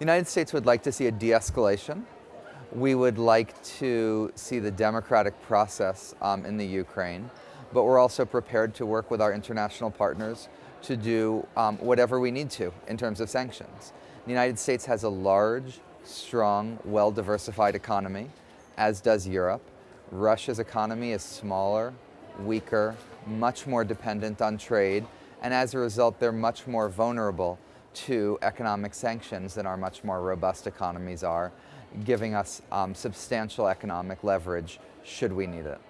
The United States would like to see a de-escalation. We would like to see the democratic process um, in the Ukraine, but we're also prepared to work with our international partners to do um, whatever we need to in terms of sanctions. The United States has a large, strong, well-diversified economy, as does Europe. Russia's economy is smaller, weaker, much more dependent on trade, and as a result, they're much more vulnerable to economic sanctions than our much more robust economies are, giving us um, substantial economic leverage should we need it.